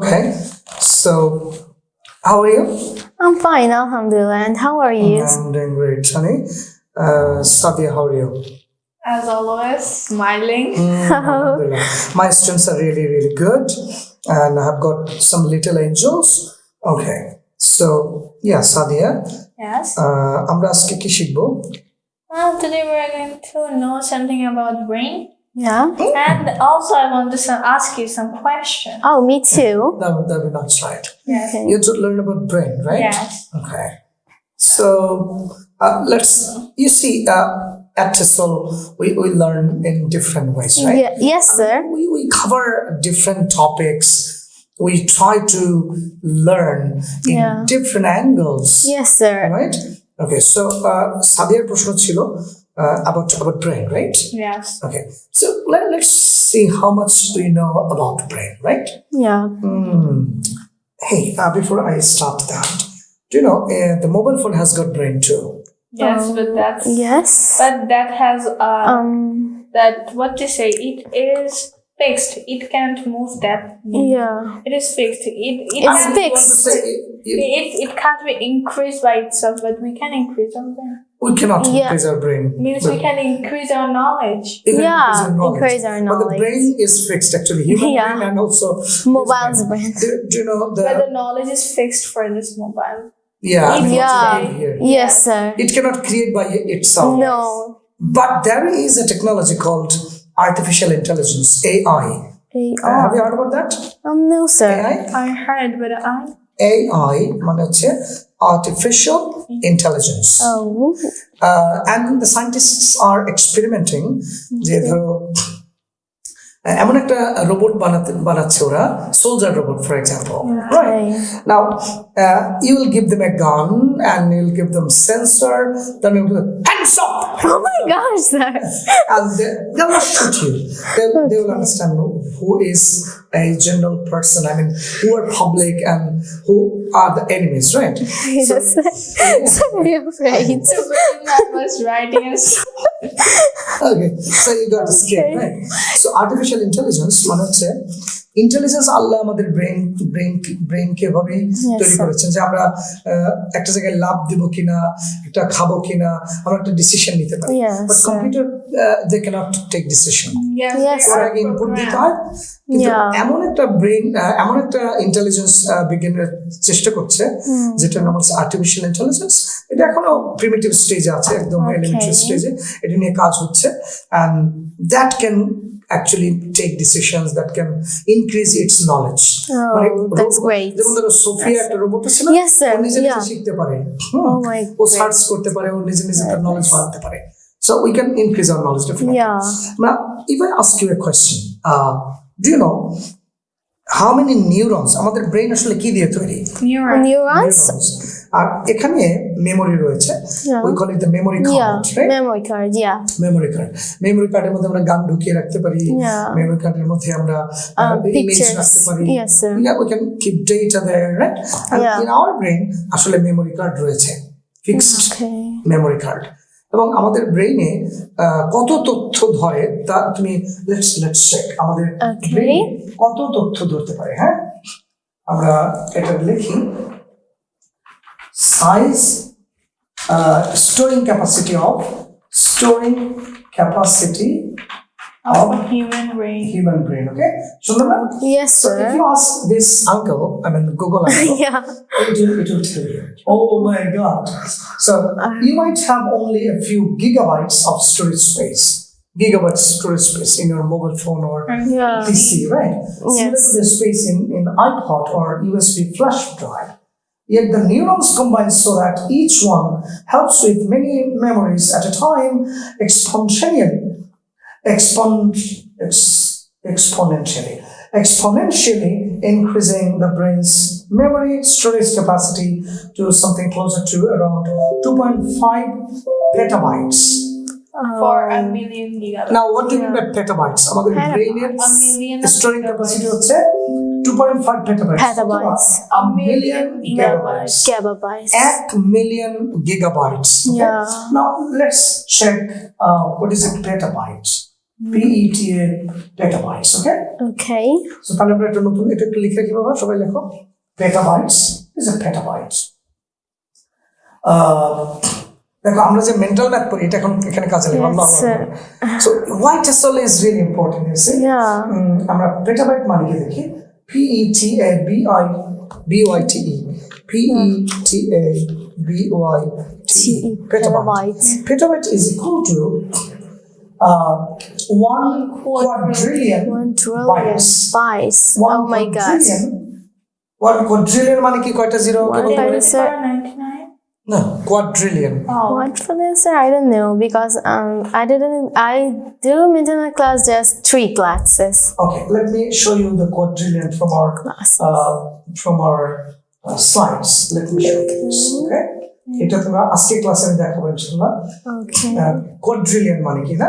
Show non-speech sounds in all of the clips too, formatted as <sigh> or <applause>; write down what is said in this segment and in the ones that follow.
Okay, so how are you? I'm fine, Alhamdulillah. And how are you? I'm doing great, Sunny. Uh, Sadia, how are you? As always, smiling. Alhamdulillah. My <laughs> students are really, really good, and I've got some little angels. Okay, so yeah, Sadia, Yes. uh, আমরা আজকে কি শিখবো Well, today we're going to know something about brain. Yeah. And also, I want to some, ask you some questions. Oh, me too. That would, that would not right. Yes. Okay. You have to learn about brain, right? Yes. Okay. So uh, let's, you see, uh, at TESOL, we, we learn in different ways, right? Yeah, yes, sir. We, we cover different topics. We try to learn in Yeah. different angles, Yes, sir. right? Okay, so uh, সাদিয়ার প্রশ্ন ছিল uh, about about brain, right? Yes. Okay, so let, let's see how much do you know about brain, right? Yeah. Hmm. Hey, uh, before I start that, do you know uh, the mobile phone has got brain too? Yes, Um, but that's. Yes. But that has uh Um. that what to say it is fixed. It can't move that. Yeah. It is fixed. It it It's can't fixed. It, it- it, it can't be increased by itself, but we can increase our brain we cannot Yeah. increase our brain. Means we but can increase our knowledge. we can Yeah, increase our knowledge. increase our But the knowledge. brain is fixed actually. Human Yeah. brain and also Mobile's brain. Do, do you know the, But the knowledge is fixed for this mobile. yeah, I mean, Yeah. what's in here? Yes, sir. It cannot create by itself. No. But there is a technology called artificial intelligence, AI. Hey, Uh, have oh. you heard about that? Um, no, sir. AI? I heard, but I AI মানে হচ্ছে artificial intelligence. Oh. Uh, and the scientists are experimenting যে ধরো আহ, এমন একটা robot বানাতে বানাচ্ছে ওরা soldier robot for example Okay. Now, uh, you will give them a gun and you'll give them sensor, then you'll go, hands up! Oh my gosh, sir. And they, they'll not shoot you. They, they will understand who is a general person, I mean, who are public and who are the enemies, right? <laughs> Yes, <laughs> sir. Sorry, I'm afraid. I was writing <laughs> and Okay, so you got to scale, right? So artificial intelligence মানে হচ্ছে intelligence আল্লাহ আমাদের brain brain ব্রেনকে এভাবে তৈরি sir. করেছেন যে আমরা আহ, একটা জায়গায় লাভ দিব কিনা একটা খাব কিনা আমরা একটা ডিসিশন নিতে পারি। But computer they cannot take decision ওরা আগে ইনপুট দিতে হয় কিন্তু এমন একটা ব্রেন এমন একটা ইন্টেলিজেন্স বিজ্ঞানীরা চেষ্টা করছে যেটা নাম হচ্ছে আর্টিফিশিয়াল ইন্টেলিজেন্স এটা এখনও প্রিমিটিভ স্টেজে আছে একদম. এলিমেন্টারি স্টেজে এটা নিয়ে কাজ হচ্ছে। And that can actually take decisions that can increase its knowledge Oh, that's great. যেমন ধরো সোফিয়া একটা রোবট ছিল Yes, sir. ও নিজে নিজে শিখতে পারে। Oh my ও সার্চ করতে পারে ও নিজে নিজে তার নলেজ বাড়াতে পারে। So we can increase our knowledge definitely Yeah. Now, if I ask you a question, uh, do you know how many neurons আমাদের ব্রেন আসলে কি দিয়ে তৈরি? Neurons. আর এখানে মেমোরি রয়েছে. We call it the memory card right. Memory card memory কার্ডের মধ্যে আমরা গান ঢুকিয়ে রাখতে পারি. মেমোরি কার্ডের মধ্যে আমরা Uh, ইমেজ. রাখতে পারি। In our brain আসলে মেমোরি কার্ড রয়েছে। ফিক্সড. মেমোরি কার্ড এবং আমাদের ব্রেইনে কত তথ্য ধরে তা তুমি লেটস লেটস চেক আমাদের. ব্রেইনে কত তথ্য ধরতে পারে হ্যাঁ? আমরা এটা লিখি। Size uh, storing capacity of storing capacity of, human brain. Human brain, okay? Shundaran? Yes, sir. So if you ask this uncle, I mean Google uncle, <laughs> yeah. it, will, it will tell you. Oh, oh my god. So uh-huh. you might have only a few gigabytes of storage space. gigabytes storage space in your mobile phone or yeah. PC, right? Yes. Similar the space in, in iPod or USB flash drive. Yet the neurons combine so that each one helps with many memories at a time exponentially. Expon, ex, exponentially. Exponentially increasing the brain's memory storage capacity to something closer to around 2.5 petabytes. For a Um, million gigabytes. Now, what do you mean by petabytes? আমাদের Petabytes. ব্রেইনের A million storing gigabytes. Capacity হচ্ছে 2.5 petabytes. Petabytes. A million gigabytes. Gigabytes. এক million gigabytes. Okay? Yeah. Now let's check uh, what is it petabytes. P E T A petabytes. Okay. Okay. So তাহলে আমরা একটা নতুন এটা একটু লিখে কি বাবা সবাই লেখো petabytes is a petabytes. আহ, দেখো আমরা যে মেন্টাল ম্যাথ পড়ি এটা এখন এখানে কাজে লাগবে Yes, sir. So white SL is really important is Yeah. আমরা পেটাবাইট মানে কি দেখি P E T A B I B Y T E P E T A B Y T T- petabyte. Petabyte is equal to uh, one quadrillion One trillion bytes. bytes. One Oh my god. quadrillion. One quadrillion মানে কি কয়টা zero One Ten to the Sir. power 99? না quadrillion Oh. What for this? sir? I don't know because um I didn't I do maintenance class just three classes. okay let me show you the quadrillion from our Class. uh, from our uh, slides let me show you this okay এটা তোমরা আজকে ক্লাসে আমি দেখাবো ইনশাআল্লাহ Okay. Quadrillion মানে কি না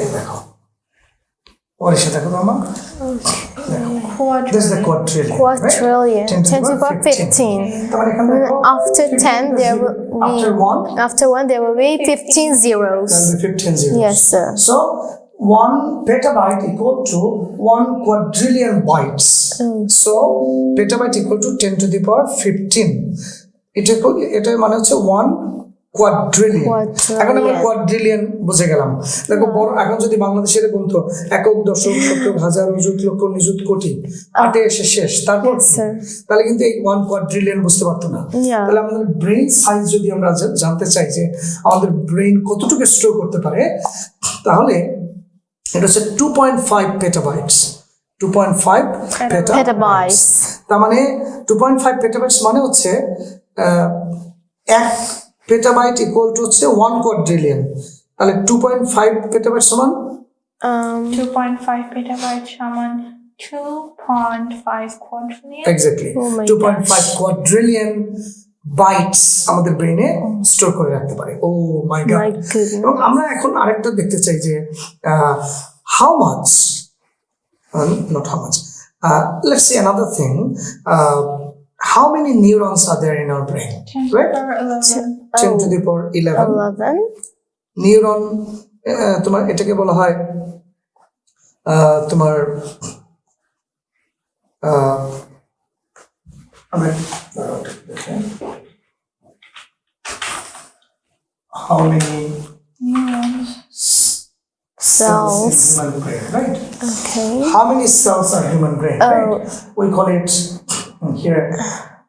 এই দেখো What is it, Akudama? This is the quadrillion. Quadrillion. 10 to power 15. After 10, there will be. After 1? After 1, there will be 15 zeros. There will be 15 zeros. Yes, sir. So, 1 petabyte equal to 1 quadrillion bytes. So, petabyte equal to 10 to the power 15. It equal, it মানে হচ্ছে 1 এখন বুঝে গেলাম। দেখো এখন যদি একক হাজার লক্ষ কোটি এসে শেষ তারপর তাহলে কিন্তু এই ওয়ান বুঝতে পারতো না। তাহলে আমাদের সাইজ যদি আমরা জানতে চাই যে আমাদের ব্রেন কতটুকু স্টোর করতে পারে তাহলে এটা হচ্ছে টু পয়েন্ট ফাইভ তার মানে মানে হচ্ছে এক পেটাবাইট ইকুয়াল টু হচ্ছে ওয়ান কোয়াড্রিলিয়ন তাহলে টু পয়েন্ট ফাইভ পেটাবাইট সমান? Um 2.5 petabyte shaman 2.5 quadrillion. Exactly Oh my two point five quadrillion bytes আমাদের ব্রেনে স্টোর করে রাখতে পারে। ও মাই my গড এবং আমরা এখন আরেকটা দেখতে চাই যে how much not how much let's see another thing how many neurons R there in our brain 10 to the right power 11. Ten to the power eleven 11. Neuron তোমার এটাকে বলা হয় আহ, তোমার আহ, আমি দাঁড়াও একটু দেখি। how many Neurons. cells in Cells. human brain, right? Okay. How many cells are human brain, Oh. right? We call it mm, here.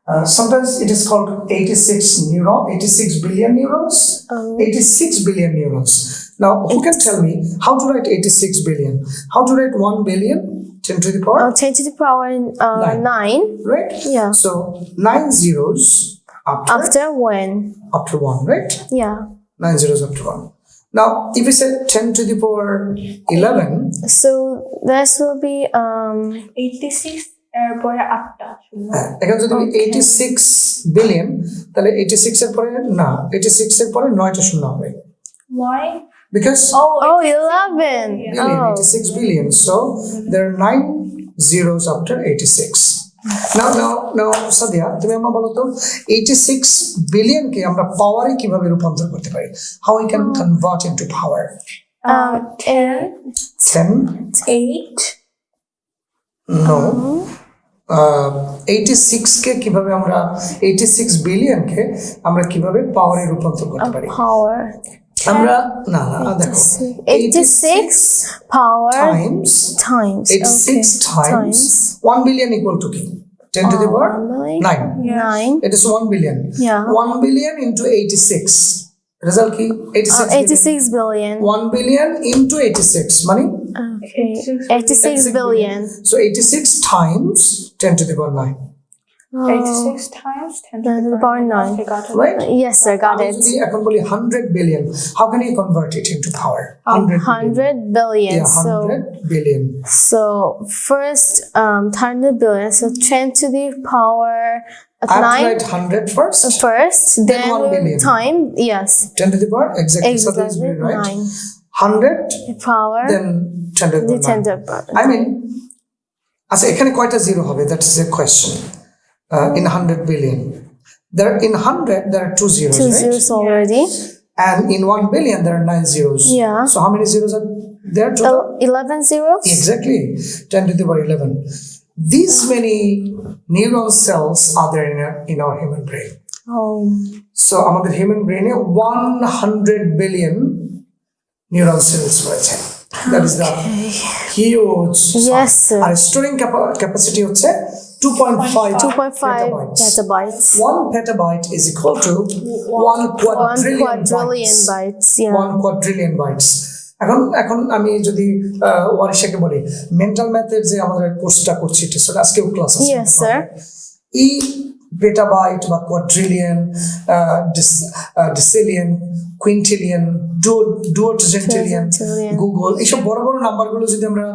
Uh, sometimes it is called 86 neuron, 86 billion neurons. Oh. 86 billion neurons. Now, who can tell me how to write 86 billion? How to write 1 billion? 10 to the power, Uh, 10 to the power uh, Nine. 9 right? Yeah. So, 9 zeros after, after when? after 1, right? Yeah. 9 zeros after 1. Now, if we say 10 to the power 11, So this will be um 86 এর পরে আটটা শূন্য। হ্যাঁ, যদি আমি Okay. 86 billion তাহলে 86 এর পরে না 86 এর পরে 9টা শূন্য হবে। why oh oh 86 billion. Oh. 86 billion. So there are 9 zeros after 86 নাও নাও নাও সাদিয়া তুমি আমার বলো তো 86 বিলিয়ন কে আমরা পাওয়ারে কীভাবে রূপান্তর করতে পারি? How we can convert into power uh, 10 10 8 no eighty সিক্সকে কীভাবে আমরা এইটি সিক্স বিলিয়নকে আমরা কীভাবে পাওয়ারে রূপান্তর করতে পারি? পাওয়ার আমরা না না দেখো 86 power times times 86 times 1 billion equal to কি 10 to the power? 9 9 it is 1 billion yeah. 1 billion into 86 result কি এইটি Uh, six 86 billion. One billion into eighty six মানে Okay. 86 billion. So 86 times 10 to the power 9. 86 times 10 to the power 9. Okay, got it. right Yes, sir, got আমি it. যদি এখন বলি 100 billion how can you convert it into power 100 billion. 100 billion. yeah So 100 billion So first, um, 100 billion. So 10 to the power of I have to 9 write 100 first first, then, one we'll billion. time, yes, 10 to the power exactly, so that's exactly right 9 100 the power, then 10 to the the power 10 to 9. the power. I mean আচ্ছা এখানে কয়টা zero হবে that is a question in 100 billion there in 100 there are two zeros two right zeros already. and in 1 billion there are nine zeros Yeah. so how many zeros are there total? El- 11 zeros? Exactly, 10 to the power 11. These many neuron cells are there in our, in our human brain. Oh, So আমাদের human ব্রেনে 100 billion neuron sales রয়েছে that is the huge Yes, sir. R storing capacity হচ্ছে 2.5 2.5 petabytes. petabytes. 1 petabyte is equal to 1 One quadrillion, quadrillion bytes. bytes. Yeah. 1 quadrillion bytes এখন এখন আমি যদি ওয়ারিশাকে বলি mental ম্যাথের যে আমাদের কোর্সটা করছি আজকেও ক্লাস আছে। এই পেটাবাইট বা কোয়াড্রিলিয়ন ডিসিলিয়ন কুইন্টিলিয়ন ডুয়েন্টিলিয়ন গুগল এইসব বড় বড় নাম্বারগুলো যদি আমরা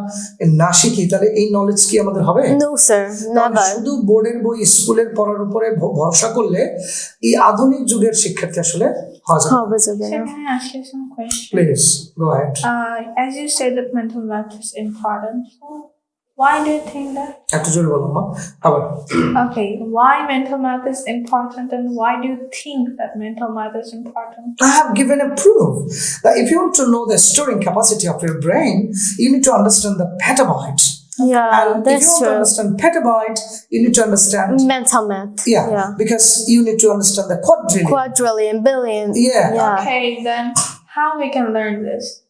না শিখি তাহলে এই নলেজ কি আমাদের হবে? শুধু বোর্ডের বই স্কুলের পড়ার উপরে ভরসা করলে এই আধুনিক যুগের শিক্ষার্থী আসলে please as you said that Why do you think that? Okay, why mental math is important and why do you think that mental math is important? I have given a proof that if you want to know the storing capacity of your brain, you need to understand the petabyte. Yeah, and that's if you want to understand petabyte, you need to understand mental math. Yeah, yeah. because you need to understand the quadrillion, quadrillion, billion. Yeah. yeah. Okay, then how we can learn this?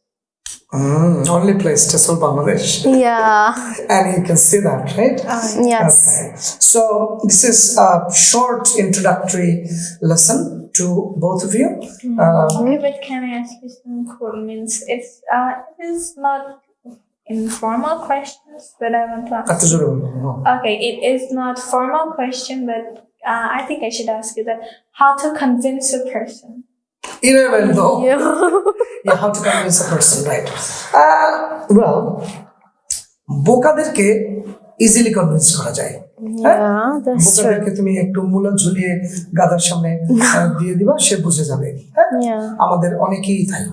Mm, only place TESOL Bangladesh. Yeah. and you can see that, right? Uh, yes. Okay. So this is a short introductory lesson to both of you. Mm. Uh, okay, but can I ask you some questions? It's uh, it is not informal questions that I want to ask. Okay, it is not formal question, but uh, I think I should ask you that: how to convince a person. Even though Yeah. <laughs> yeah, how to convince a person, right? Uh, well, বোকাদেরকে easily convince করা যায় হ্যাঁ? বোকাদেরকে তুমি একটু মূলা ঝুলিয়ে গাদার সামনে দিয়ে দিবা সে বুঝে যাবে হ্যাঁ আমাদের অনেকেই তাই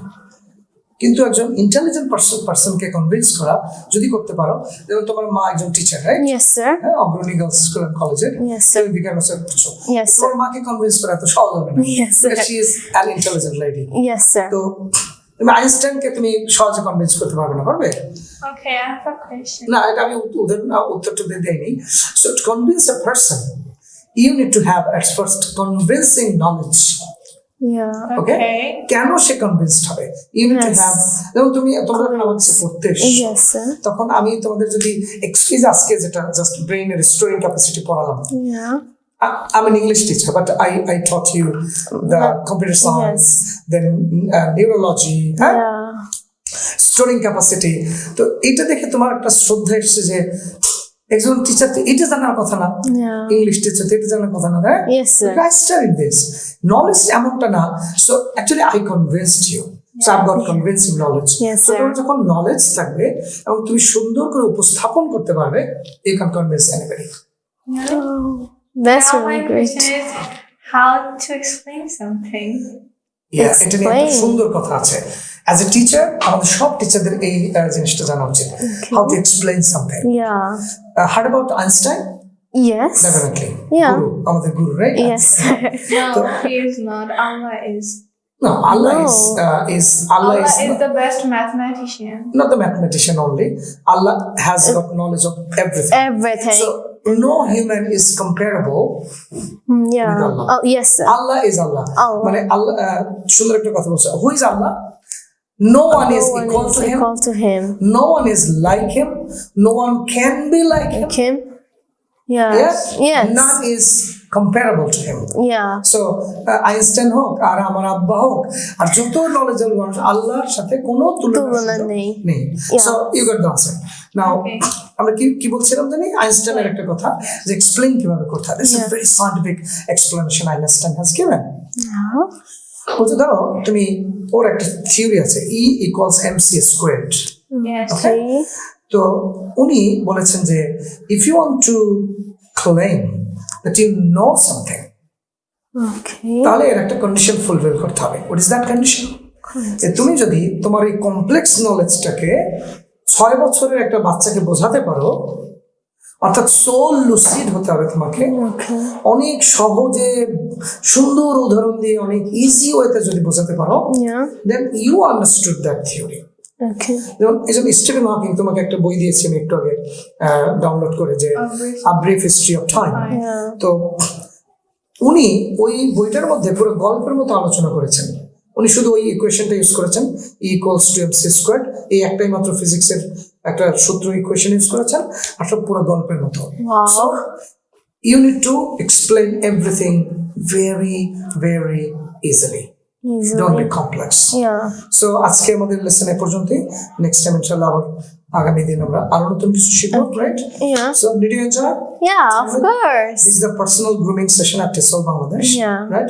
কিন্তু একজন ইন্টেলিজেন্ট পার্সন পার্সনকে কনভিন্স করা যদি করতে পারো যেমন তোমার মা একজন টিচার রাইট Yes, sir. হ্যাঁ অগ্রণী গার্লস স্কুল অ্যান্ড কলেজের Yes, sir. বিজ্ঞান করছ Yes, sir. তোমার মাকে কনভিন্স করা এত সহজ হবে না Yes, sir. She is an intelligent lady Yes, sir. তো তুমি আইনস্টাইনকে তুমি সহজে কনভিন্স করতে পারবে না পারবে Okay, I have a question. না এটা আমি উত্তর উদাহরণ- উত্তরটা দিয়ে দেয়নি so to convince a person you need to have at first convincing knowledge. Okay. কেন সে কনভিন্সড হবে? ইউ টু হ্যাভ যেমন তুমি তোমরা যখন পড়তে sir. তখন আমি তোমাদের যদি এক্সকিউজ আজকে যেটা জাস্ট ব্রেইনের স্টোরিং ক্যাপাসিটি পড়ালাম। I'm an English teacher, but I, I taught you the computer science, then uh, neurology, huh? Yeah. Storing capacity তো এটা দেখে তোমার একটা শ্রদ্ধা এসছে যে একজন টিচার তো এটা জানার কথা না। ইংলিশ টিচার তো এটা জানার কথা না studied this. Knowledge এমনটা না so actually I convinced you so I got convincing knowledge তো তোমার যখন নলেজ থাকবে এবং তুমি সুন্দর করে উপস্থাপন করতে পারবে you can convince anybody that's now my really great. question is how to explain something. Yeah, এটা নিয়ে একটা সুন্দর কথা আছে। অ্যাজ এ টিচার আমাদের সব টিচারদের এই আহ, জিনিসটা জানা উচিত how to explain something Yeah. Hard about Einstein Yes. Definitely Yeah. গুরু আমাদের guru right Yes, sir. No, he is not. Allah is. No, Allah No. is uh, is Allah, Allah is, is the best mathematician. not the mathematician only. Allah has got knowledge of everything. Everything. So no human is comparable. Mm, yeah. with Allah. Oh, yes, sir. Allah is Allah. Allah. মানে আল্লাহ আহ, সুন্দর একটা কথা বলছে who is Allah? No one is no one equal is to him. equal to him. No one is like him. No one can be like like him. Kim? Yeah. Yes. Yes. None is comparable to him. Yeah. So Einstein হোক আর আমার আব্বা হোক আর যত knowledgeable মানুষ আল্লাহর সাথে কোনো তুলনা নেই। নেই. So you got the answer now. আমরা কি কি বলছিলাম জানি আইনস্টাইনের একটা কথা যে এক্সপ্লেইন কীভাবে করতে হয় this is. Very scientific explanation Einstein has given বলতে ধরো তুমি ওর একটা থিওরি আছে E equals M C squared তো উনি বলেছেন যে if you want to claim that you know something তাহলে এর একটা কন্ডিশন ফুলফিল করতে হবে। হোয়াট ইজ দ্যাট কন্ডিশন তুমি যদি তোমার এই কমপ্লেক্স নলেজটাকে ছয় বছরের একটা বাচ্চাকে বোঝাতে পারো অর্থাৎ সোল লুসিড হতে হবে তোমাকে। অনেক সহজে সুন্দর উদাহরণ দিয়ে অনেক ইজি ওয়েতে যদি বোঝাতে পারো then you understood that theory যেমন এই জন্য স্টিভেন হকিং তোমাকে একটা বই দিয়েছি আমি একটু আগে ডাউনলোড করে যে A brief- a brief history of time তো উনি ওই বইটার মধ্যে পুরো গল্পের মতো আলোচনা করেছেন। উনি শুধু ওই ইকুয়েশনটা ইউজ করেছেন E equals to M C square এই একটাই মাত্র ফিজিক্সের একটা সূত্র ইকুয়েশন ইউজ করেছেন আর সব পুরো গল্পের মতো। So you need to explain everything very very easily don't be complex. So আজকে আমাদের লেসন এ পর্যন্তই। নেক্সট টাইম ইনশাআল্লাহ আবার আগামী দিন আমরা আরো নতুন কিছু শিখবো right Yeah. So did you enjoy Yeah, of course. This is a personal grooming session at TESOL Bangladesh. Yeah. Right?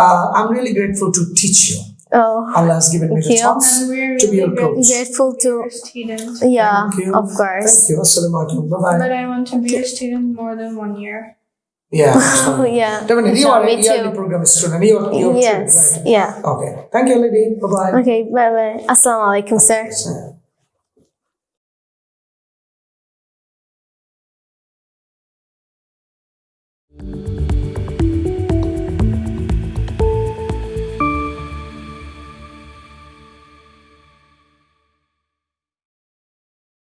Uh, I'm really grateful to teach you. Oh, Allah has given me Thank the you. chance And we're to be really your coach. grateful to. your students. Yeah, Thank you. of course. Thank you. Assalamu alaikum. Bye bye. But I want to be your student more than one year. Yeah. <laughs> Oh, yeah. Definitely. You are Me a yearly too. program student. You are, you are too, Yes. right? Yeah. Okay. Thank you, lady. Bye bye. Okay. Bye bye. Assalamu alaikum, sir. Yeah.